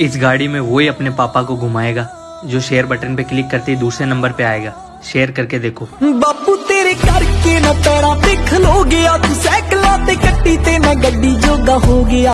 इस गाड़ी में वही अपने पापा को घुमाएगा, जो शेयर बटन पे क्लिक करते ही दूसरे नंबर पे आएगा। शेयर करके देखो। बापू, तेरे करके ਨਾ ਪੈਰਾਂ देख ਖਲੋ गया ਤੂੰ ਸਾਈਕਲਾਂ कट्टी ते ਤੇ गड्डी जोगा हो गया।